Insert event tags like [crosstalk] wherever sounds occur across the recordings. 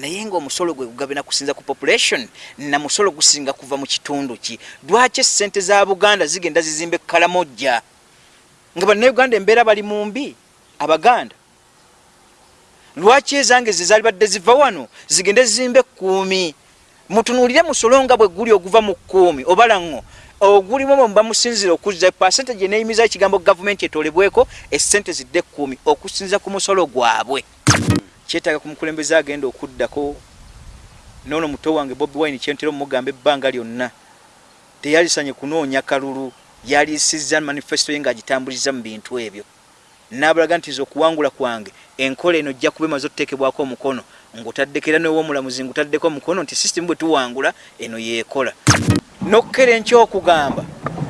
naye ngaomusolo gwe gugabina kusinza ku population na musolo gusinga kuva mu kitundu ki? Lwaki esente za buganda zigenda zizimba ekkalamojja nga bannayuganda embeera bali mu mbi abaganda. Lwaki ezange ze zaali badde ziva wano zigende zizimba ekkuumi? Mutunuulire musolo nga bwe guli oguva mu kkuumi obalaŋŋo ogulimu omwo bamusinzira okuzza pasente gye neeyimiza ekigambo gavumenti etolebweko esente zidde ekkuumi okusinza ku musolo gwabwe kyetaaga ku mukulembeze agenda okuddako. Noono muto wange bobi wine kyentera omugamba ebbanga lyonna. Teyalisanye kunoonya kalulu yalisiza manifesito ye ngaagitambuliza mu bintu ebyo. Nabalaga nti nze okuwangula kwange enkola eno ojja kuba emaze otuteekebwako omukono ngaotaddeko era nowomulamuzi ngaotaddeko omukono nti sisitimu bwe tuwangula eno yeekola. Nokkera enkyokugamba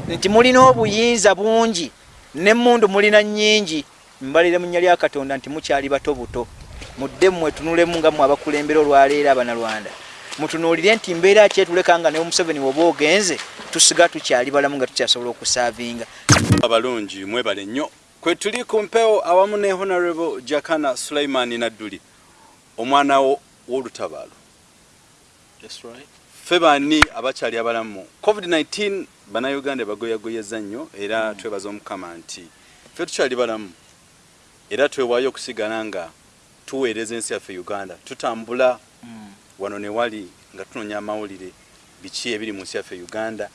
nti mulina obuyinza bungi nemmundu mulina nnyingi mbalire mu nnya lya katonda nti mukyali bato buto mudde mwetunulemu nga mwe abakulembera olwaleero abanalwanda mutunuulire nti mbeera kyetuleka nga ne museveni woba ogenze tusiga tukyali balamu nga tukyasobola okusaavinga abalungi mwebale nnyo. Kwe tuli ku mpewo awamu ne honorable jakana sulaiman nadduli omwana w'olutabaalo. Ffe baani abakyali abalamu covid-19 bannayuganda bagoyagoyeza nnyo era twebaza omukama nti ffe tukyali balamu era twewaayo okusigala nga tuweereza ensi yaffe uganda tutambula wano ne wali nga tunoonya amawulire biki ebiri mu nsi yaffe uganda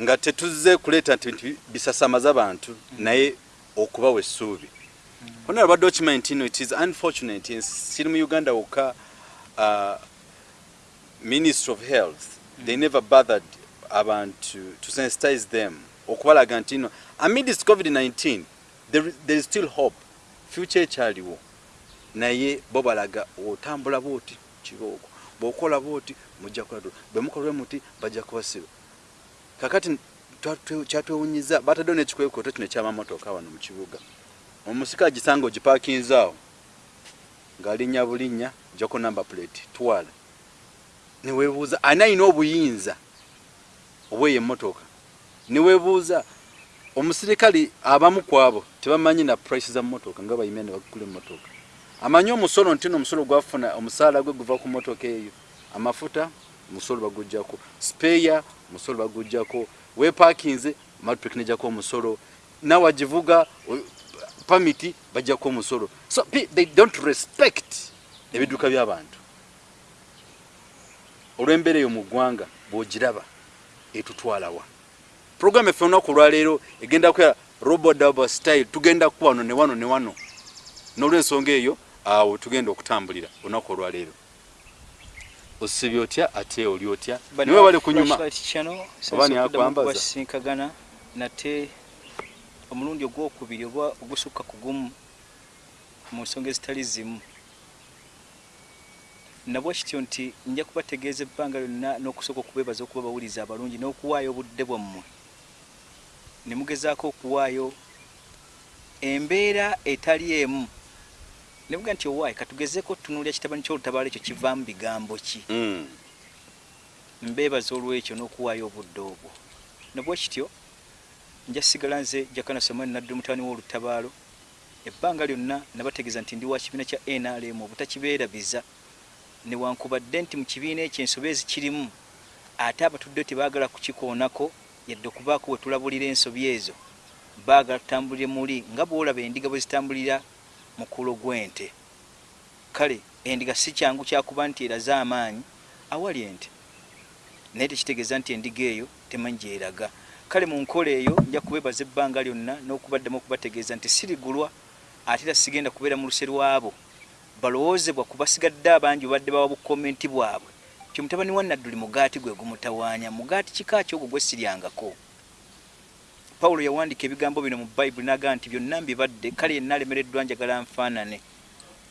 nga tetuzze kuleeta nti bisasamaza bantu naye okubawa essuubi. Hona abadde okimanyi no it is unfortunate siri mu uganda wokka uh, ministry of health they never bothered abantu to sensitize them okubalaga nti no amidst covid-19 there, there is still hope. Future ekyaliwo naye bo balaga otambula bwoti kirooko bwokola bwoti mujja kulatula bwemukolwe muti bajja kubasiba. Kakati kyatwewunyiza bataddewo nekikwekooto kino ekyamamotoka wano mu kibuga. Omusika agisanga ogipakinzaawo ngaalinnya bulinnya jako number plate twala. Newebuuza ani ayina obuyinza obweyo emmotoka? Newebuuza omusirikale abamu kwabo tebamanyi na price za mmotoka nga bayimya ne bagula emmotoka amanyi omusolo nti nomusolo gwafuna omusaala gwe guva ku mmotoka eyo. Amafuta omusolo bagujjako. Speya omusolo bagujjako. Wepakinze matrik nejako omusolo. Nawagivuga pamiti bajjako omusolo. So they don't respect ebiduka byabantu. Olw'embeera eyo mu ggwanga bwogiraba etutwalawa program effe olunaku olwaleero egenda kuya robodaba style tugenda ku wano ne wano ne wano. N'olwensonga eyo awo tugenda okutambulira olunaku olwaleero. Osibye otya ate oli otya? Niwe bali kunyuma. Oba niakwambazasinkagana nate omulundi ogwokubiri oba ogusukka kugumu mu nsonga ezitali zimu. Nabwe kityo nti nja kubategeeza ebbanga lyonna n'okusooka okubeebaza okuba bawuliza abalungi n'okuwaayo obudde bwammwe. Ne mugezaako okuwaayo embeera etali emu nebuga nti owaayi katugezeeko tunuulya kitabani kyolutabaalo ekyo kivaamu bigambo ki? Mm. mbeebaza olwekyo n'okuwaayo obudde obwo. Nabwe kityo nja sigala nze jakana somani nadde mutani w'olutabaalo. Ebbanga lyonna nabategeeza nti ndi wa kibiina kya nrm obutakibeerabiza newankubadde nti mu kibiina ekyo ensobe ezikirimu ate abatuddeyo tebaagala kukikoonako yadde okubaako we tulabulira ensobi ezo. Baagala tutambulire muli nga bwolaba endiga bwe zitambulira mukulo gw'ente. Kale endiga si kyangu kyakuba nti eraze amaanyi awali ente. Naye tekitegeeza nti endiga eyo temanyi gyeraga kale mu nkola eyo nja kubeebaza ebbanga lyonna n'okubaddamu okubategeeza nti sirigulwa ate era sigenda kubeera mu luse lwabo balowoozebwa kubasigadde abangi obadde bawa bukomenti bwabwe. Ti mutabani wa nadduli mugaati gwe gumutawaanya. Mugaati kika ki ogwo gwe siryangako pawulo yawandiika ebigambo bino mu bayibuli n'agaa nti byonna mbibadde kale yenna alemereddwa njagala nfaanane.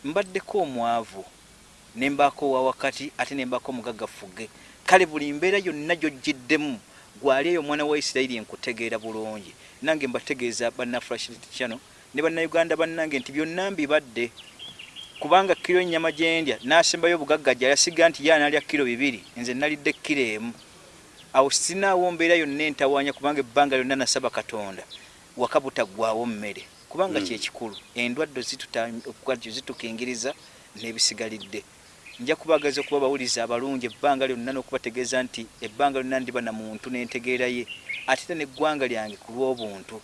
Mbaddeko omwavu ne mbaako owa wakati ate ne mbaako omugaggafuge. Kale buli mbeera yonna gyojjiddemu gwali eyo omwana wa isirayiri enkutegeera bulungi. Nange mbategeeza bannafulashitano ne bannayuganda bannange nti byonna mbibadde. Kubanga kiro ennyama gyendya n'asembayo obugaggaja yasiga nti ye analya kiro bibiri nze nalidde kiro emu awo sinaawo mbeera yonna entawaanya kubanga ebbanga lyonna nasaba katonda. Waka butaggwawo mmere. Kubanga Mm. kyekikulu endwadde zituta- okukwajo zitukingiriza n'ebisigalidde. Nja kubagaza okuba bawuliza abalungi ebbanga lyonna n'okubategeeza nti ebbanga lyonna ndiba na muntu n'entegeera ye ate era neggwanga lyange ku lw'obuntu.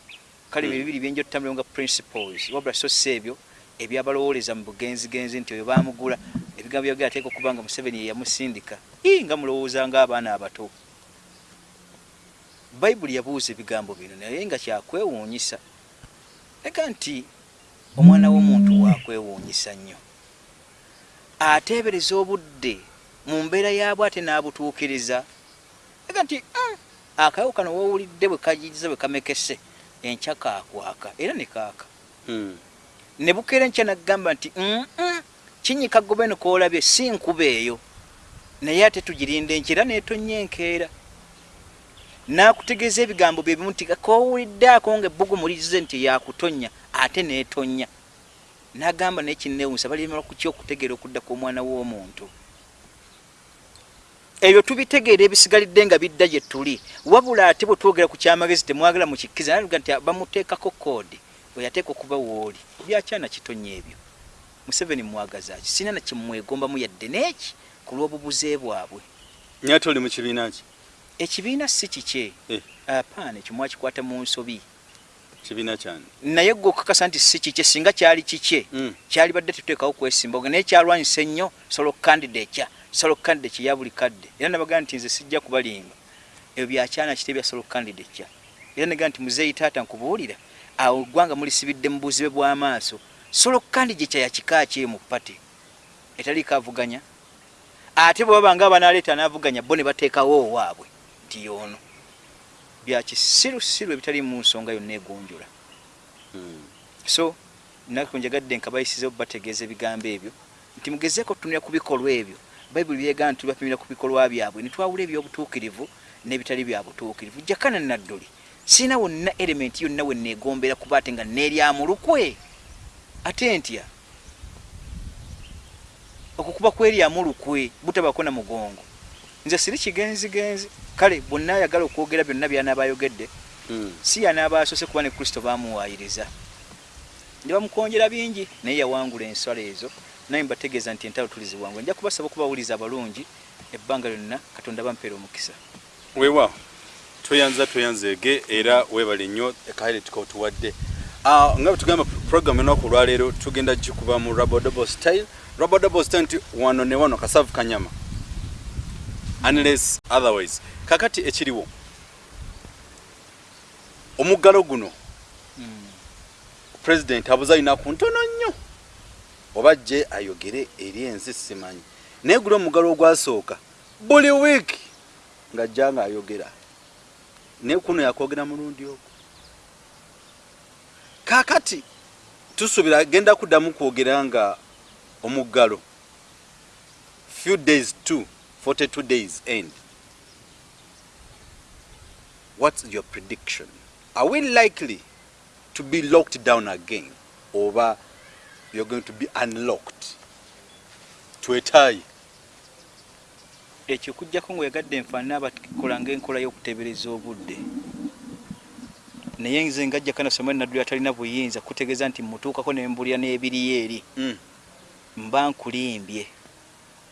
Kale bye Mm. bibiri byenja otutambulao nga principles wabula so si ebyo ebyabalowoleza mu bugenzigenzi nti oyo bamugula ebigambo byagera ateeka okuba nga museveni ye yamusindika. Ii nga mulowooza ng'abaana abato bayibuli yabuuza ebigambo bino naye nga kyakwewuunyisa. Ega nti omwana w'omuntu wakwewuunyisa nnyo. Ateebereza obudde mu mbeera yaabwe ate n'abutuukiriza. Ega nti "Mm, akayawo kano woowulidde bwe kajiriza bwe kamekese enkya kaakwaka era ne kaaka. Mm. ne bukeera enkya naggamba nti "Mm, mm, kinyika gobeno koolabye si nkuba eyo. Naye ate tugirinda enkyera neetonnya enkeera n'akutegeeza ebigambo bye bimu nti koowuliddeako ngaebbugumulize nti yakutonnya ate neetonnya n'agamba naye kinneewunsa balimala kuki okutegeera okudda kw'omwana w'omuntu? Ebyo tubitegeera ebisigalidde nga bidda gye tuli. Wabula ate bwe twogera ku kyamagezi temwagala mukikkiriza naga nti bamuteekako koodi weyateeka okuba wooli byakyana kitonya ebyo. Museveni mwagazaki sina nakimwegombamu yadde neeki ku lw'obubuze bwabwe? Nyate oli mu kibiina ki ekibiina si kikye. Eh. apaana ekyo mwakikwata mu nsobi. Kibiina kyani? Naye gwe okakasa nti si kikye singa kyali kikye Mm. kyali badde tuteekawo kwesimba naye kyalwanyisa ennyo solo candidate kya solo candidate kya buli kadde. Era nabagaa nti nze sijja kubalimba. Ebyo byakyana kite bya solo candidate kya era negaa nti muzeeyi taata nkubuulira awo eggwanga mulisibidde mu buzibe bw'amaaso solo candidate kya yakika ki mu pati etaliiko avuganya? Ate bwe baba nga abanaleeta anaavuganya bo ne bateekawo owaabwe nti yoono byakisirusiru ebitali mu nsonga yonna egonjula. Mm. so nako njagadde nkabayisiza bategeeza ebigambo ebyo nti mugezeeko tutunira ku bikolwa ebyo. Bayibuli byegana nti bapimira ku bikolwa byabwe nitwawula ebyobutuukirivu n'ebitali bya butuukirivu. Jakana nadduli sirina wonna elementi yonna we neegombera kuba ate nga neeryamulukwe ate ntya? Okukuba kweryamulukwe butabako na mugongo. Nze siri kigenzigenzi kale bonna ayagala okwogera byonna byanaaba ayogedde Mm. si yanaaba asose kuba ne kristo bamuwaayiriza ne bamukonjera bingi naye yawangula enswala ezo. Naye mbategeeza nti entalo tuliziwangula nja kubasaba okubawuliza abalungi ebbanga lyonna katonda bampeera omukisa. Weewaawo tweyanza tweyanzeege era weebale nnyo ekaire tukotuwadde Ah, nga bwe tugamba program enaku olwaleero tugenda gikuba mu rabodobo style. Rabodobo style nti wano ne wano kasavu kanyama unless otherwise. Kakati ekiriwo. Omuggalo guno. President abuze alinaku ntono nnyo. Oba jje ayogere eri ensi simanyi. Naye guli omuggalo ogwasooka buli wiiki ng'ajja ng'ayogera. Naye kuno yakwogera mulundi ogwo. Kaakati tusuubira agenda kuddamu kwogera nga omuggalo. Few days to 42 days end. What's your prediction? Are we likely to be locked down again oba you're going to be unlocked twetaayi ekyo kujjako ngaoyagadde nfaanana abakola ngaenkola y'okuteebereza obudde. Naye nze ngajja kana somali nadduli atalina buyinza kutegeeza nti mutuukako ne mbulira n'ebiriyo eri. Mm. mba nkulimbye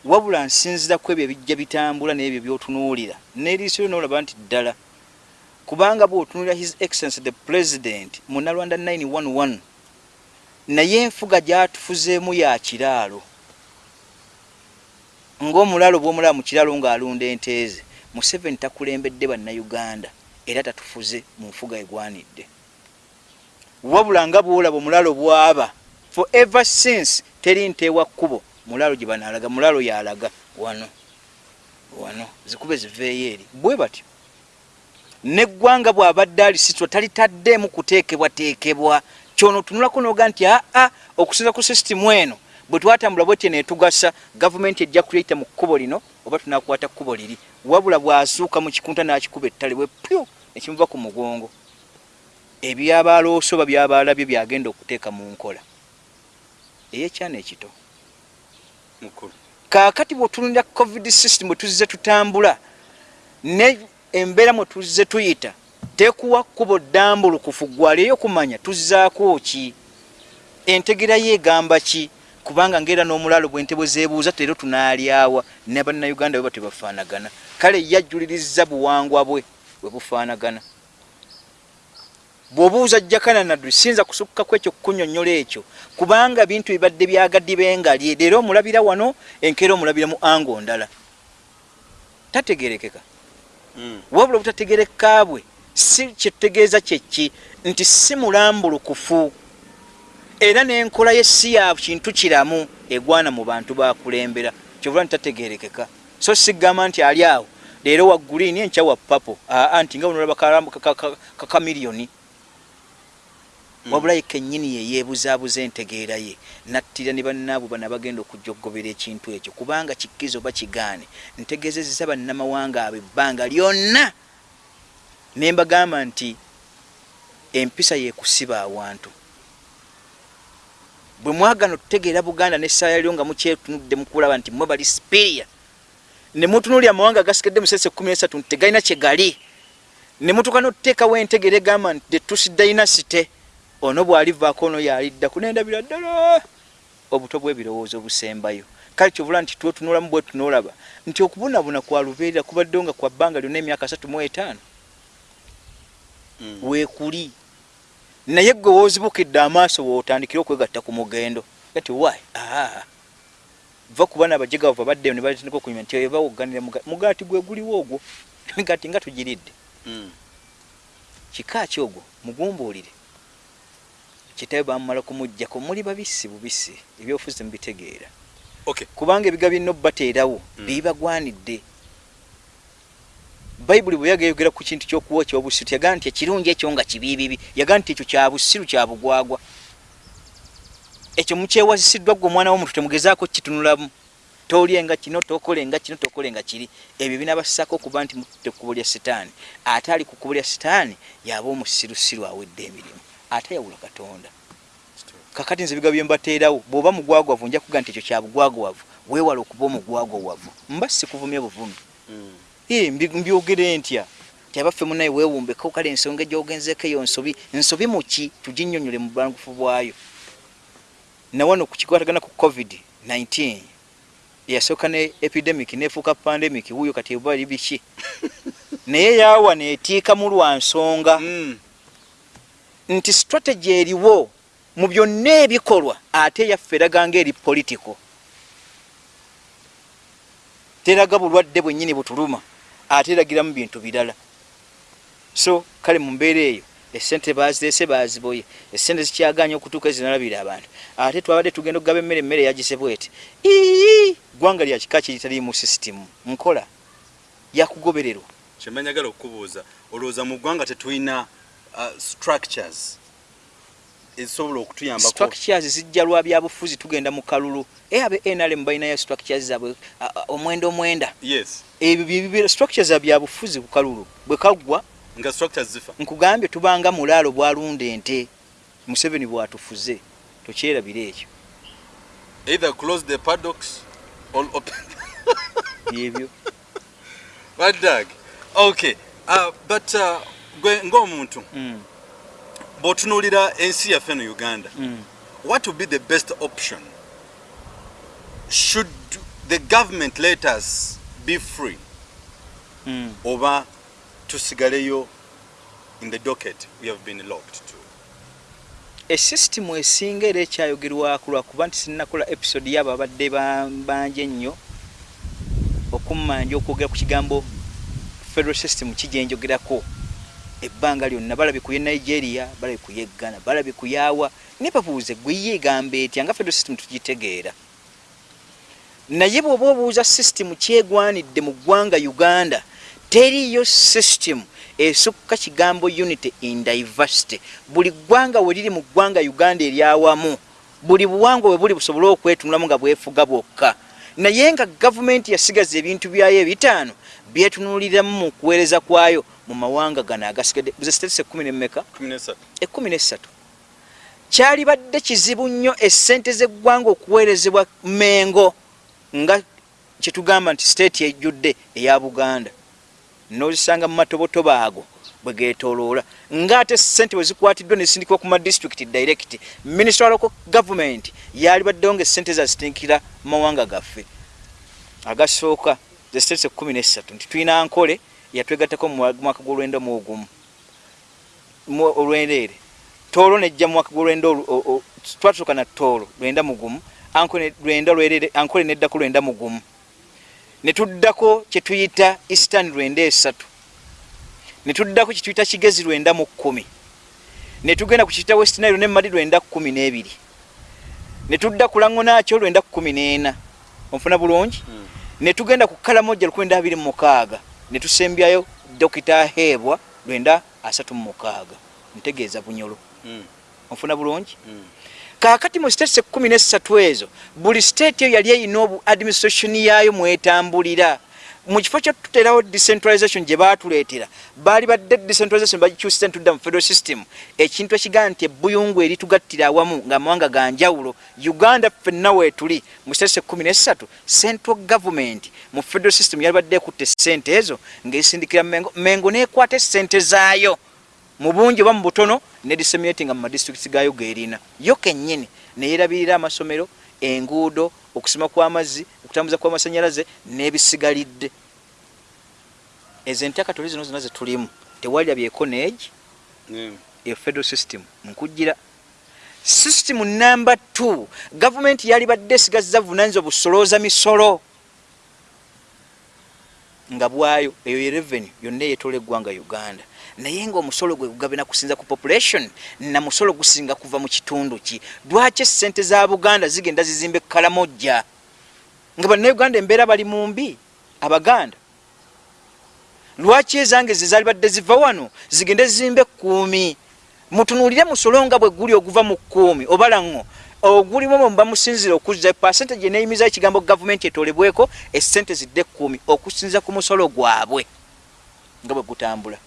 wabula nsinzira ku ebyo ebijja bitambula n'ebyo byotunuulira. N'eriiso lyo noolaba nti ddala kubanga bw'otunuulira his excellence the president mu nalwanda 911 naye enfuga gyatufuzeemu ya kiraalo. Ng'omulaalo bw'omulaba mu kiraalo ng'alunda ente ze museveni takulembedde bannayuganda era tatufuze mu nfuga egwanidde. Wabula nga bw'olaba omulaalo bw'aba for ever since teri nteewa kkubo mulaalo gye banaalaga mulaalo yalaga wano wano zikube ziveeyo eri. Bwe batyo neggwanga bw'abadde alisitwa talitaddeemu kuteekebwateekebwa. Kyono tunulako noga nti aa okusinza ku sisitimu eno bwe twatambula bwetyo netugasa gavumenti ejja kuliyita mu kkubo lino oba tunakwata kkubo liri wabula bw'asuuka mu kikunta n'akikuba ettale bwe pyu ekimuva ku mugongo. Ebyabalooso oba byabaalabye byagenda okuteeka mu nkola. Eyekyana ekito kaakati bwetunulira covid system bwe tuzze tutambula ne embeera mwe tuzze tuyita tekuwa kkubo ddambulukufu gwaleeyo kumanya tuzzaako ki? Entegera ye egamba ki? Kubanga ngaera n'omulaalo bwente bwe zeebuuza tero tunaalyawa ne bannayuganda bwe batebafaanagana kale yajjuliriza buwangwa bwe bwe bufaanagana bw'obuuza jakana naddu siyinza kusukkaku ekyo kukunyonnyola ekyo. Kubanga bintu bibadde byagaddi bengali leero omulabira wano enkeera omulabira mu ango ndala. Tategerekeka. Mm. wabula obutategereka bwe si kyetutegeeza kyeki nti si mulambulukufu. Era n'enkola ye si ya kintu kiramu egwana mu bantu bakulembera kyobula nti tategerekeka. So sigamba nti ali awo. Leero wa guliini enkya wa papo aa nti nga bunolaba kakamiliyoni Mm. Wabula ye kennyini ye yeebuzaabuza entegeera ye nattira ne bannaabo bana bagenda okujjogobera ekintu ekyo kubanga kikkiza oba kigaane. Ntegeezezza bannamawanga abo ebbanga lyonna. Ne mbagamba nti empisa yekusiba awantu. Bwe mwagana okutegeera buganda n'essaala lyo nga mukyetunudde mukulaba nti mwe bali sipiria ne mutunuulya amawanga agasigadde mu sese kumi nesatu nti tegalina kye gali ne mutuuka n'otuteekawo entegeera egamba nti the tusi dynasty ono bw'alivaako ono yaliddaku nendabira ddala. Obuto bw'ebirowoozo obusembayo. Kale kyovula nti twetunulamu bwe tunoolaba nti okubunabuna kwa lubeerera kubaddewo nga kwa bbanga lyonna emyaka asatu mu etaano. Mm. weekuli. Naye gwe woozibukidde amaaso wootandikire okwegatta ku mugendo. Ati why? Aa va kuba nabajega bava baddeyo ne batandika okunyuma nti oyo bawogganira mugaati gwe guliwo ogwo. [laughs] Emigaati nga tugiridde. Mm. kika ki ogwo? Mugumbuulire kitabe bamumala kumuggyako muli babisi bubisi ebyofuzi mubitegeera Okay. kubanga ebiga byonna obubateerawo Mm. bibagwanidde. Bayibuli bwe yagayogera ku kintu kyokuwokya obusiru yagaa nti ekirungi ekyo nga kibiibibi yagaa nti ekyo kya busiru kya bugwagwa. Ekyo mukyewazisiddwa gwe omwana w'omuntu temugezaako kitunulamu. Tolyenga kino tokolenga kino tokolenga kiri. Ebyo binabassaako okuba nti mutte kkubo lya sitaani. Ate ali ku kkubo lya sitaani yaba omusirusiru awedde emirimu ate yawula katonda. Kakati nze ebiga bye mbateerawo bw'oba mugwagwavu nja kuga nti ekyo kya bugwagwavu weewala okuba omugwagwawavu mba sikuvumye buvumi Mm. Mbi- mbyogere ntya? Ti abaffe munaye weewumbeko kale ensonga egyogenzeko eyo nsobi nsobi muki tuginnyonnyole mu bwangufu bwayo. Nawano ku kikwatagana ku covid-19 eyasooka ne epidemic nefuuka pandemic wuuyo kati eba biki [laughs] naye yaawa neetiikamu lwa nsonga. Mm. Nti strategy eriwo mu byonna ebikolwa ate yaffe eraga nga eri political teraga bulwadde bwennyini butuluma ate eragiramu bintu birala. So kale mu mbeera eyo esente bazireese baziboye esente zikyaganya okutuuka ezinalabira abantu. Ate twabadde tugenda okugaba emmere emmere yagize bwete ii gwanga lya kika kiritali mu sisitimu nkola. Yakugobererwa. Kyemba njagala okukubuuza olowooza mu ggwanga tetulina structures. Ezisobola okutuyambako structures zijja lwa byabufuzi tugenda mu kalulu. E abe nrm balinayo structures zabwe a- a- omwenda omwenda. Yes. Ebyo structures za byabufuzi ku kalulu bwe kaggwa nga structures zifa. nkugambye tubanga mulaalo bwalunda ente. Museveni bwatufuze tokyerabira ekyo. Either close the paddocks or open dog. okay uh, but uh, gwe ng'omuntu Mm, bw'otunuulira ensi yaffe eno uganda mm. what would be the best option? Should the government let us be free? Mm. oba tusigaleyo in the docket we have been locked to? Esisitimu esinga era ekyayogerwako lwakuba nti sinnakola episode yabo abadde ba- bangi ennyo okummanja okwogera ku kigambo federal system kijenjogerako ebbanga lyonna balabye ku ye nigeria balabye ku ye ghana balabye ku yaawa ne babuuze gwe ye egamba etya nga federal system tugitegeera? Naye bw'oba obuuza system kyegwanidde mu ggwanga uganda teriyo system esukka kigambo unity in diversity. Buli ggwanga we liri mu ggwanga uganda eryawamu buli buwangwa bwe buli busobole okwetunulamu nga bwefuga bwokka. Naye nga gavumenti yasigaza ebintu byayo ebitaano byetunuliramu mu kuweereza kwayo mu mawanga gano agasigadde buze states ekkumi nemmeka? 13 ekkumi nessatu. Kyalibadde kizibu nnyo essente z'eggwanga okuweerezebwa mengo nga kyetugamba nti state ejjudde eya buganda. Nozisanga mu matobotobo ago bwe geetooloola. Ng'ate ssente bwe zikwatiddwa ne zisindikibwa ku madistrict direct minister wa local government yaali baddewo nga essente zazitindikira mu mawanga gaffe. Agasooka ze states ekkumi nessatu nti tulina nkole yatwegattako mu mwaka gw'olwenda mu ogumu. Olwendeere toolo nejja mu mwaka gw'olwenda twatuuka na toolo lwenda mugumu ankole neddako lwenda mugumu ne tuddako kye tuyita eastern lwenda esatu. Ne tuddako kye tuyita kigezi lwenda mu kkumi. Ne tugenda ku kiyita west nile ne madi lwenda kkumi n'ebiri. Ne tudda ku lango naakyo lwenda kkumi n'ena. Onfuna bulungi? Mm. ne tugenda ku kalamojja lukwenda abiri mu mukaaga ne tusembyayo dokita heebwa lwenda asatu mu mukaaga ntegeeza bunyolo mm. onfuna bulungi mm. kaakati mu states ekkumi nessatu ezo buli state eyo yali eyina obu administration yaayo mwetambulira mu kifo kyetuterawo decentralization gye baatuleetera baali badde decentralization bagikyusisa ntudda mu federal system. Ekintu ekigaa nti ebbuyungu eritugattira awamu ngaamawanga ga njawulo. Uganda ffenna weetuli mu states ekkumi nessatu central government mu federal system yali badde ekutta essente ezo ng'esindikira mengo mengo neekwata essente zaayo. Mu bungi oba mu butono ne disseminatinga mu madistricts gaayo geerina. Yo kennyini neyeerabirira amasomero enguudo okusima kw'amazzi okutambuza kw'amasanyalaze n'ebisigalidde. Ezo entakatoli zino zonna zetulimu tewalira byekonage e federal system nkujira system number two gavumenti yali badde esigazza vunanyizwa busolooza misolo. Nga bwayo eyo ye revenue yonna eyetola eggwanga uganda naye ngaomusolo gwe gugabina kusinza ku population na musolo gusinga kuva mu kitundu ki? Lwaki esente za buganda zigenda zizimba ekkalamojja nga bannauganda embeera bali mu mbi abaganda. Lwaki ezange ze zaali badde ziva wano zigende zizimba ekkuumi? Mutunuulire musolo nga bwe guli oguva mu kkuumi obalaŋŋo ogulimu mu bamusinzira okuzza epasente gye neyimizayo ekigambo gavumenti etolebweko esente zidde ekkuumi okusinza ku musolo gwabwe nga bwe gutambula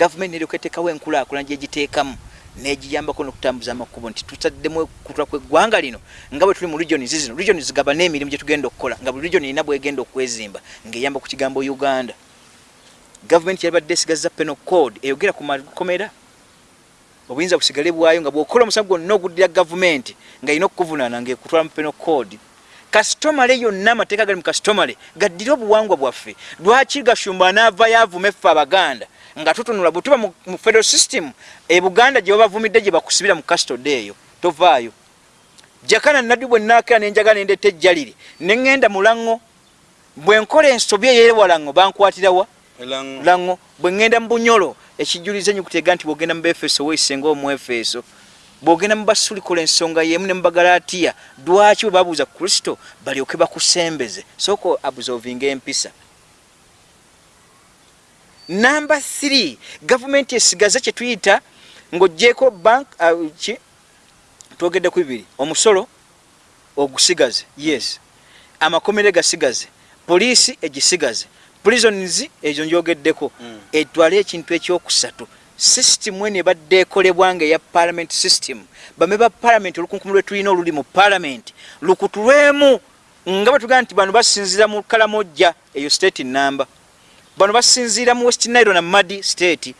gavumenti neryoka eteekawo enkulaakulana gyegiteekamu negiyambako nokutambuza amakubo nti tutaddemu kutula kweggwanga lino nga bwe tuli mu regions zino regions zigaba n'emirimu gyetugenda okukola nga buli region erina bwegenda okwezimba ngaeyamba ku kigambo uganda. Gavumenti yalibadde esigaza penal code eyogera ku makomera obuyinza busigale bwayo nga bwokola omusango gwonna oguddira gavumenti nga erina okukuvunaana ngaekutwala mu penal code. Kasitomale yonna amateeka gali mu kasitomale gaddire obuwangwa bwaffe. Lwaki gashumba anaavayo avuma effe abaganda nga tutunula bwe tuba mu federal system e buganda gye babavumidde gye bakusibira mu custody eyo tovaayo. Jakana naddu bwe naakera nenjagala nendeta ejjaliri neŋŋenda mu laŋŋo bwe nkola ensobi eyewwa laŋŋo bankwatirawa laŋŋo bwe ŋŋenda mu bunyolo ekijuliza enyukuteega nti bwogenda mu befeso weisenga omwefeso bwogenda mu basulikola ensonga yemu ne mubagalaatiya lwaki bwe babuuza kristo balyoke bakusembeze? Sooka absovinga empisa namba 3 gavumenti esigaze kyetuyita ngaogyeko bank uh, ki twogedde ku bibiri. Omusolo ogusigaze yes. Amakomere gasigaze poliisi egisigaze. Prisons ezo njogeddeko. Mm. etwale ekintu ekyokusatu. System ene ebadde ekolebwa nga eya parliament system. Bame ba parliament olukunkumu lwetulina oluli mu parliament. Lukutulwemu nga bwetugamba nti bano basinzira mu kalamojja eyo state number bano basinziira mu west nile na madi state.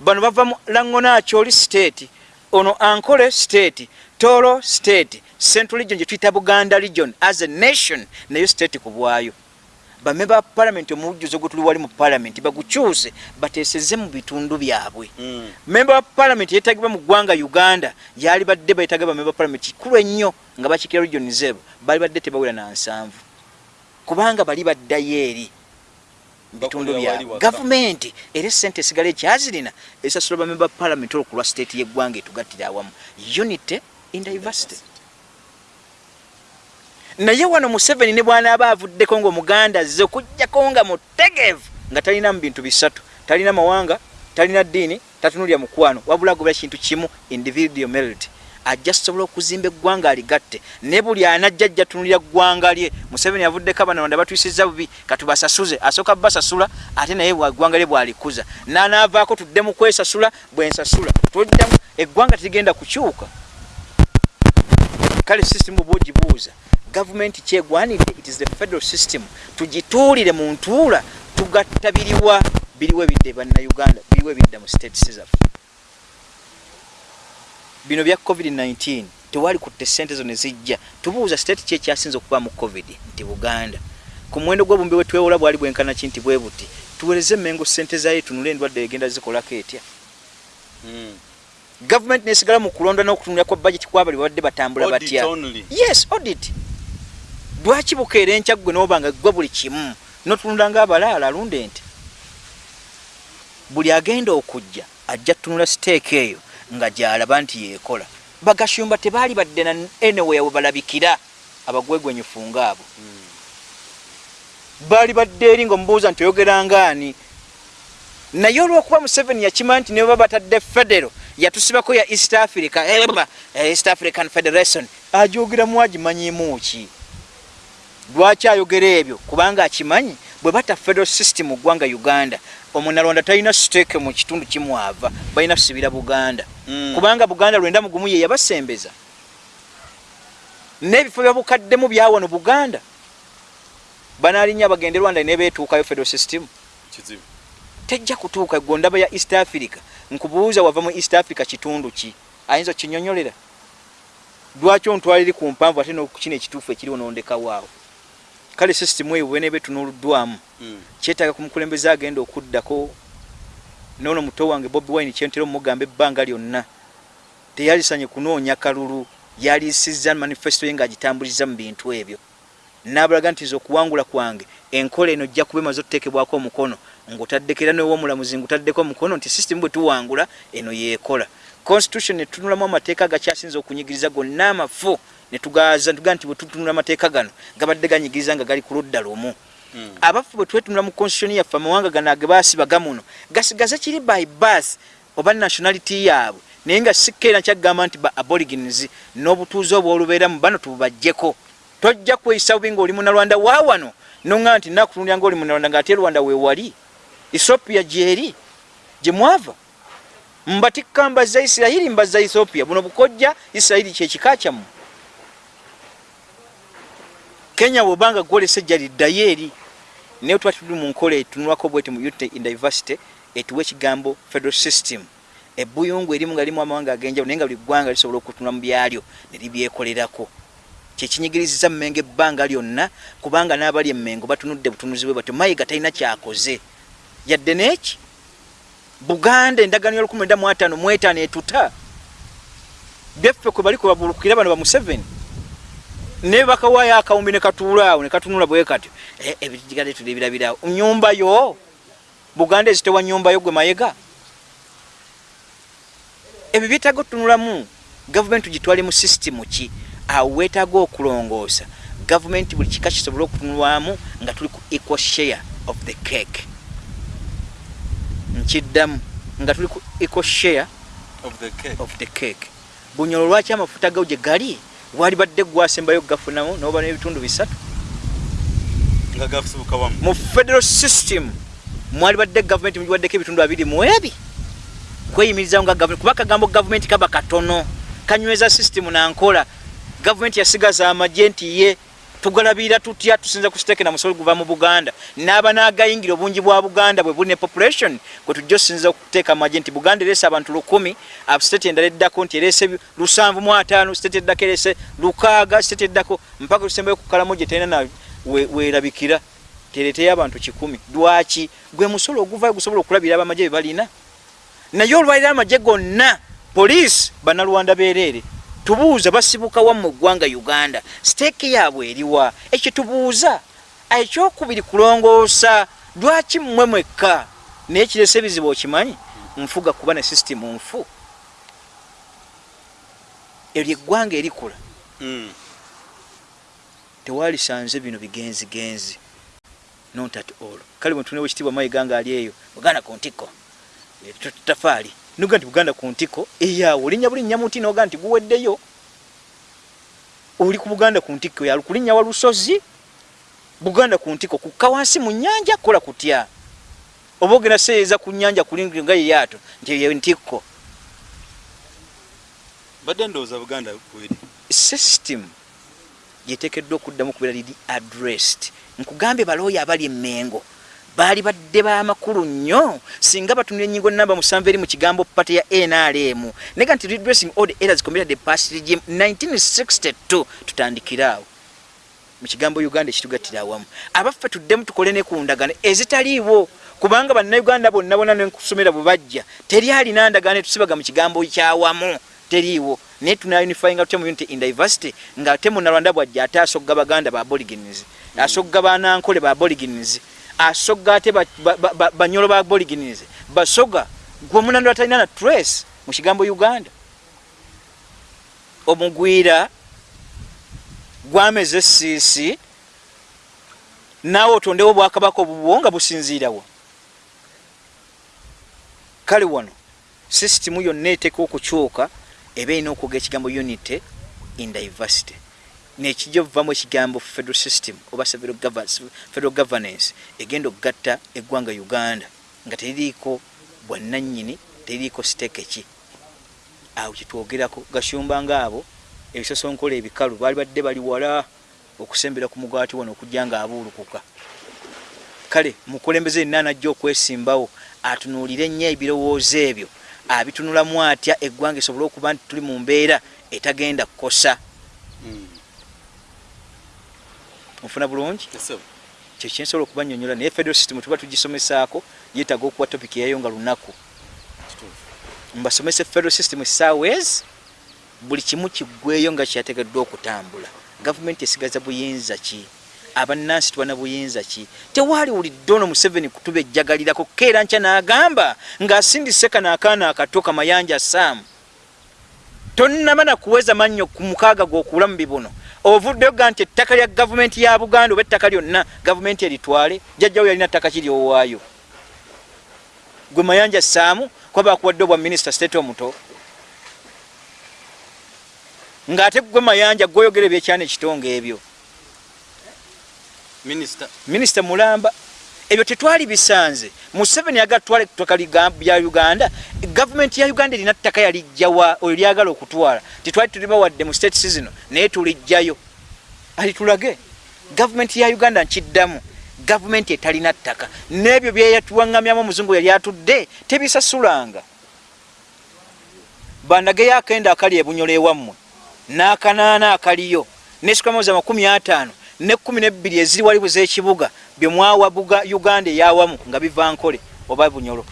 Bano bava mu langonakyoli state ono ankole state toro state central region gyetuyita buganda region as a nation nayo state ku bwayo. Bamemba ba parliament omujjuzo gwe tuli wali mu parliament bagukyuse bateeseze mu bitundu byabwe. Mm. memba wa parliament yeetagibwa mu ggwanga uganda yali badde beetaga bamemba ba parliament kikulu ennyo nga bakikira region zebo bali badde tebawera na nsanvu. Kubanga bali baddayo eri bitundu byabwe gavumenti era esente esigala ekyazirina esasula bamemba parliament olwokulwa state yeggwanga etugattira awamu. Unity in diversity naye wano museveni ne bwanaaba avuddeko ngaomuganda azze okugjako nga mutegeevu nga talina mu bintu bisatu. Talina mawanga talina ddiini tatunulya mukwano wabula agobera kintu kimu individual merit ajja sobola okuzimba eggwanga aligatte. Ne buli anajja ajja tunulira ggwanga lye. Museveni avuddeko abanalonda batwisizza bubi katubasasuze asooka basasula ate naye eggwanga lye bwalikuza. Nanaavaako tudde mu kwesasula bwensasula toddamu eggwanga terigenda kukyuka. Kale system oba ogibuuza gavumenti kyegwanidde it is the federal system. Tugituulire mu ntuula tugattabiriwa biriwo ebidde bannayuganda biriwo ebidda mu states zaffe bino bya covid-19 tewali kutte sente zo ne zijja. Tubuuza state ki ekyasinza okuba mu covid nti buganda. Ku muwendo gw'obumbi bwe twewola bwali bwenkana ki nti bwe buti? Tuwereze emengo sente zayo tunule endwadde egenda zikolako etya? Mm. gavumenti nesigala mu kulonda n'okutunula kwa budget kwabali babadde batambula batya? yes audit. Lwaki bukeera enkya ggwe n'obanga gwe buli kimu? Notunula ngaabalaala alunda ente. Buli agenda okujja ajja tunula siteeka eyo nga gyalaba nti yeekola. Bagashumba tebaali badde na anywhere we balabikira abagwegwenyufu ngaabo baali badde eri ngaomubuuza nti oyogerangaani naye olwokuba museveni yakimanya nti nebaba batadde federo yatusibako ya east africa eba east african federation. Agyogeramu agimanyimu ki? Lwaki ayogera ebyo? Kubanga akimanyi bwe bata federal system mu ggwanga uganda omunalwanda talina siteeke mu kitundu kimwava balina kusibira buganda. Kubanga buganda lwenda mugumu ye yabasembeza. N'ebifo byabukaddemu byawano buganda banalinya bagende rwanda nebetuukayo federal system. Tejja kutuuka gondaba ya east africa nkubuuza wava mu east africa kitundu ki? Ayinza okinyonyolera lwaki ontwala eri ku mpanvu ate nokukina ekituufu ekiriwo nondekawaawo kale sisitimu eyo bweneba etunuuluddwamu Mm. kyetaaga ku mukulembeze agenda okuddako noono muto wange bobi wine kyentera omugamba ebbanga lyonna. Teyalisanye kunoonya kalulu yalisiza manifesto ye ngaagitambuliza mu bintu ebyo. Nabalaga nti nze okuwangula kwange enkola eno ojja kuba emaze otuteekebwako omukono ngaotaddeko era newomulamuzi ngaotaddeko omukono nti system bwe tuwangula eno yeekola. Constitution netunulamu amateeka agakyasinza okunyigiriza gonna amafu netugaza tugaa nti bwe tutunula amateeka gano gabadde ganyigiriza nga gali ku ludda lumu Mm. abafu bwe twetunula mu constitution yaffe amawanga gano age baasibaga muno gasigaze kiri by birth oba nationality yaabwe. Naye nga sikkeera nkyagamba nti ba aborigins n'obutuuzi obwolubeeramu bano tububajjeko. Tojja kweyisa bubi ngaoli munalwanda waawano noŋŋaa nti nakutunulya ngaoli munalwanda ng'ate rwanda weewali ethiopia gyeri gye mwava. Mbatikka mbazza isirayiri mbazza ethiopia. Buno bukojja isirayiri kyekika kyammwe. Kenya bwobanga gwolesa ejja liddayo eri naye tuba tuli mu nkola etunulwako bweti mu youth in diversity etuwa ekigambo federal system. Ebuyungu erimu nga limu amawanga agenjawulo naye nga buli ggwanga lisobola okutunula mu byalyo ne libyekolerako. Kyekinyigiriziza mmengo ebbanga lyonna kubanga n'abali emmengo batunudde butunuzi bwe batyo. Mayiga talina kyakoze. Yadde neeki buganda endagaano ya 15 mwetaano etuta. Byaffe kwe bali kwebabulukira bano ba museveni naye bakawaayo akawumbi ne katuula awo ne katunula bwe katyo Eh, ebitigade tuli birabirawo nyumba yo buganda ezitewa nyumba yo gwe mayega? Ebyo byetaaga otunulamu. Gavumenti gitwale mu sisitimu ki? Awo weetaaga okulongoosa. Gavumenti buli kika kisobole okutunulwamu nga tuli ku equal share of the cake. Nkiddamu nga tuli ku equal share of the cake. of the cake. Bunyolo lwaki amafuta gawo gye gali? Wali badde gwasembayo gafunamu noba n'ebitundu bisatu nga gafubuka wamu mu federal system mwali badde gavumenti mugiwaddeko ebitundu abiri mu ebi. Kweyimirizawo nga gavumenti kuba kagambo gavumenti kaba katono. Kanyweza system nankola. Gavumenti yasigaza amagye nti ye tugalabirira tutya tusinza ku siteeke na musolo guva mu buganda. N'aba n'agayingira obungi bwa buganda bwe buli ne population kwe tujja osinza okuteeka amagye nti buganda ereese abantu lukumi state endala eddako nti ereese lusanvu mu ataano state eddako ereese lukaaga state eddako mpaka lusembayo ku kalamu gye terina weerabikira. Tereeteyo abantu kikumi. Lwaki? Gwe musolo oguvayo gusobola okulabira abamagye be balina. Naye olwaliro amagye gonna poliisi bannalwanda beereere tubuuza basibuka wa mu ggwanga uganda. Siteeki yaabwe eriwa ekyo tubuuza. Ekyokubiri kulongoosa lwaki mmwe mwekka? Naye kirese ebizibu okimanyi? Nfuga kuba ne sisitimu nfu. Eryo eggwanga erikula. Mm. Tewalisanze bino bigenzigenzi. Not at all kale bwetunewo ekitiibwa mayiga nga ali eyo buganda ku ntiko. Eh, tafaali noga nti buganda ku ntiko eyaawo olinnya bulinnya muti noga nti guweddeyo. Oli ku buganda ku ntiko yalu kulinnya wa lusozi buganda ku ntiko kukka wansi mu nyanja kola kutya. Oba ogenda seeyeza ku nyanja kulinga nga yeyaato nti eyo ntiko. Badde ndowooza buganda kweri system gyeteekeddwa okuddamu okubeera liri addressed. Nkugambye balooya abali emmengo baali badde b'amakulu nnyo singa batunira enyingo namba musanvu eri mu kigambo pate ya nrm nega nti redressing all the errors committed the past regime 1962 tutandikire awo. Mu kigambo uganda ekitugattira awamu. Abaffe tuddemu tukole ne ku ndagano ezitaliiwo kubanga bannayuganda bonna bonna nenkusomera bwe bajja teri alina ndagano etusibaga mu kigambo kyawamu teriiwo naye tunaunifyinga tutya mu unity in diversity nga ate munalwanda bwajja ate asogga baganda ba aborigines asogga banankole ba aborigines asogga ate ba- ba- ba- ba- banyolo ba aborigines basoga gwe omunando atalina na trace mu kigambo uganda. Omugwira gwameze esiisi naawe otondewo obwakabaka obubwo nga businziirawo kale wano sisitimu yonna eteeka okukyuka eba erina okwoga ekigambo unity in diversity. Nekijja ovamu ekigambo federal system oba federal govern- federal governance egenda okugatta eggwanga uganda nga teririiko bwannannyini teririiko siteeke ki? Awo kyetwogerako gasumba ngaabo ebisosonkola ebikalu baali badde bali wala okusembera ku mugwati wano okujja nga abuulukuka kale mukulembeze yenna anajja okwesimbawo atunuulire nnyo ebirowoozo ebyo abitunulamu atya eggwanga esobole okuba nti tuli mu mbeera etagenda kukosa. Nfuna bulungi? Kyo kyensobola okubanyonyola naye federal system tuba tugisomesaako yeetaaga okuwa topiki yayo nga lunaku. Mbasomese federal system ezi buli kimu kiggweyo nga kyategeddwa okutambula. Gavumenti esigaza buyinza ki abannansi tubana buyinza ki? Tewaali wulidde ono museveni kutuba ejjagalirako keera nkya n'agamba ng'asindise kano akaana akato kamayanja saamu tonnaba nakuweza mannyo ku mukaaga g'okuula mu bibuno ovuddeyo ga nti ettaka lya gavumenti ya buganda oba ettaka lyonna gavumenti eritwale jjajjawo yalina ttaka kiri owaayo gwe mayanja saamu kuba bakuwadde obwa minisita state omuto? Ng'ate gwe mayanja gwoyogera ebyekyana ekitonga ebyo minisita mulamba ebyo tetwali bisanze. Museveni yagala tutwale ttaka lya uganda gavumenti ya uganda erina ttaka yalijjawa oyo lyagala okutwala. Tetwali tulima wadde mu states zino naye tulijjayo. Alitulage gavumenti ya uganda nkiddamu. Gavumenti etalina ttaka. N'ebyo byeyatuwaŋŋamyamu omuzungu yali atudde tebisasulanga. Bandageyo akenda akali ebunyola ewammwe n'akanaana akaliyo nesikamaza 5 ne kumi nebbiri eziri waliwo ez'ekibuga bye mwawa buga uganda eyawamu nga biva nkole oba bunyolo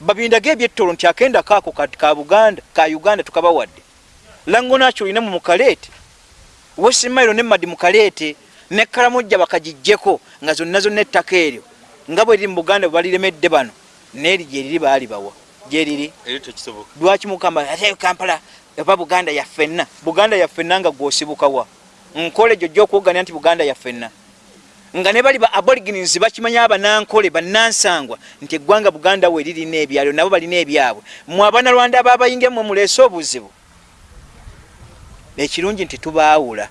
babindaga ebyettolo nti akenda kaako ka buganda ka uganda tukabawadde. Lango nakyo olina mu mukaleete wesimairo ne madi mukaleete ne kalamujja bakagijjeko nga zonna zonna ettaka eryo nga bwe liri mu buganda bwe baliremedde bano neeri gyeriri baali bawa. Gyeriri lwaki mukamba ate kampala oba buganda yaffenna buganda yaffenna nga gwosibukawa nkole gyo gyokuwoganya nti buganda yaffenna nga ne bali ba aborigins bakimanya abanankole bannansangwa nti eggwanga buganda we lirina ebyalo nabo balina ebyabwe. Mwe abanalwanda ababayinge mwe muleese obuzibu. Ekirungi nti tubaawula.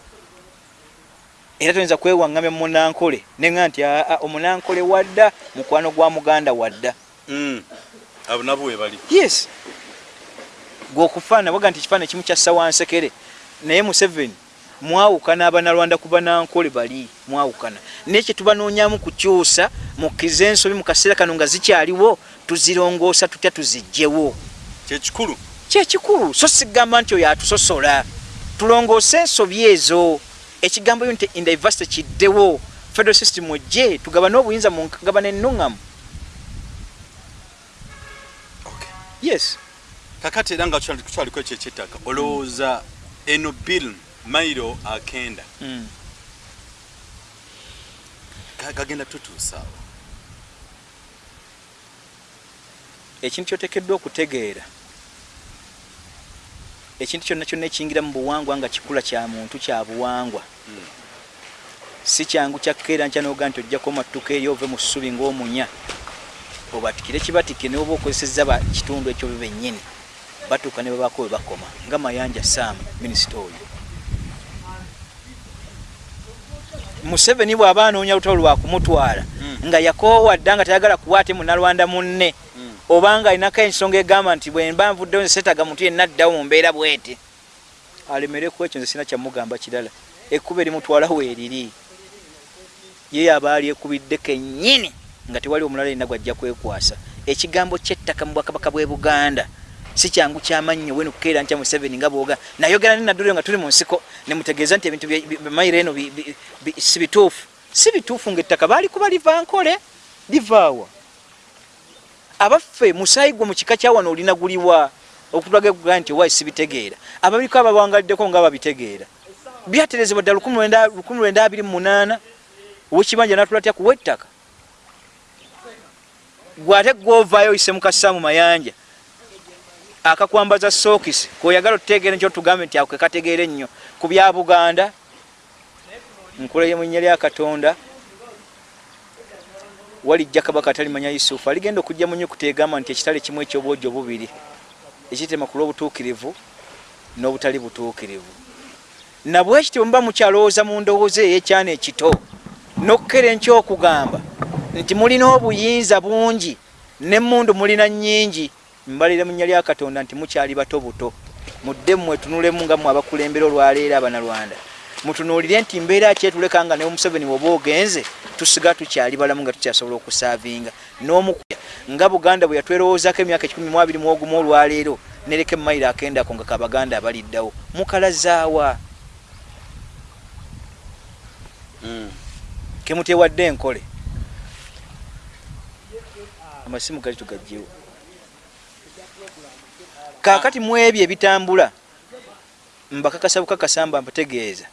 Era toyinza kwewaŋŋamya munankole neŋa nti aa omunankole wadda mukwano gwa muganda wadda. Mm. abo nabo we bali. Yes. Gwokufaana waga nti ekifaana kimu kyassa wansekere naye museveni mwawukana abanalwanda ku banankole bali mwawukana. Naye kyetubanoonyamu kukyusa mukkiriza ensobi mu kaseera kano nga zikyaliwo tuzirongoosa tutya tuzigjewo kyekikulu? Kyekikulu so sigamba nti oyo atusosola. Tulongoose ensobi ezo. Ekigambo unity in diversity kiddewo. Federal system ojje tugabane obuyinza mu ngabana ennuŋŋamu yes. Kakati era nga tukyaliko ekyo ekyettaka olowooza eno bill mairo akenda. Mm. gagenda tutuusaawo ekintu kyotekeddwa okutegeera. Ekintu kyonna kyonna ekiyingira mu buwangwa nga kikula kya muntu kya buwangwa. Mm. si kyangu kyakkeera nkya noga nti ojjako mattuka eri ove mu ssubi ng'omunya. Obatikire kibatikire niwe oba okozesezza ba kitundu ekyo byo bennyini. Batuuka ne babako we bakoma. Nga mayanja saamu minisita oyo museveni bw'aba anoonya lutalo lwakumutwala Mm. nga yakoowa dda nga tayagala kuwa ate munalwanda munne Mm. obanga alinako ensonga egamba nti bwemba nvuddeyo nze setaga muntu yenna addawo mu mbeera bweti alemereku ekyo nze sina kyamugamba kirala ekkuba erimutwala weeriri ye aba ali ekubidde kennyini nga tewali omulala yenna gwajja kwekwasa ekigambo kyettaka mu bwakabaka bwe buganda si kyangu kyamannyo wenu kukeera ntya museveni nga bwoga. Nayogera nenadduliro nga tuli mu nsiko nemutegeeza nti ebintu mayiro eno si bituufu. Si bituufu ngaettaka baali kuba liva nkole livaawa abaffe musaayi gwe mu kika kyawano olina guliwa okutulaga kuga nti owayi sibitegeera ababiko ababangaliddeko nga babitegeera. Byaterezebwa ddala 1928 owekibanja natulatya kuwa ettaka gwate gwovaayo oyise mukassa mu mayanja akakwambaza sookisi koyagala otutegeere nkyo tugambe nti ako kekategeere ennyo ku bya buganda nkulaye mu nnya lya katonda walijja kabaka atalimanya yusufu. Aligenda okujja mu nyukuta egamba nti ekitale kimu ekyobwojo bubiri ekitema ku lw'obutuukirivu n'obutali butuukirivu. Nabwekityo muba mukyalowooza mu ndowooza ey'ekyana ekito n'okkera enkyokugamba nti mulina obuyinza bungi n'emmundu mulina nnyingi mbalire mu nnya lya katonda nti mukyali bato buto. Mudde mmwe tunulemu nga mmwe abakulembera olwaleero abanalwanda mutunuulire nti mbeera kyetuleka nga neomuseveni woba ogenze tusiga tukyali balamu nga tukyasobola okusaavinga n'omukuya nga buganda bwe yatwerowoozaako emyaka ekikumi mu abiri mu ogumu olwaleero nereka emayiro akendako nga kabaganda abaliddawo. Mukalazaawa. Mm. kemutewadde enkole. Amasimu gali tugajjewo kaakati mu ebyo ebitambula mbakakasa bukakasa mba mbategeeza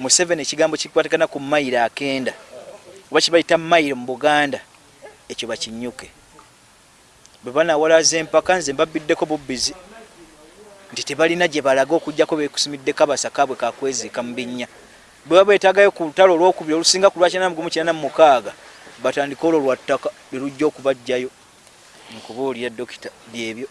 museveni ekigambo kikwatagana ku mayiro akenda. Oba kibayita mayiro mu buganda ekyo bakinyuke. Bwe banawalaza empaka nze mbabiddeko bubbizi nti tebalina gye balaga okugjako bekusumiddeko abasaka bwe kakweziika mu binnya bwe baba betagayo ku lutalo olwokubiri olusinga ku lwakyana mugumu kyana mu mukaaga batandike olwo lwa ttaka lwe lujja okubajjayo nkubuulira dokita byebyo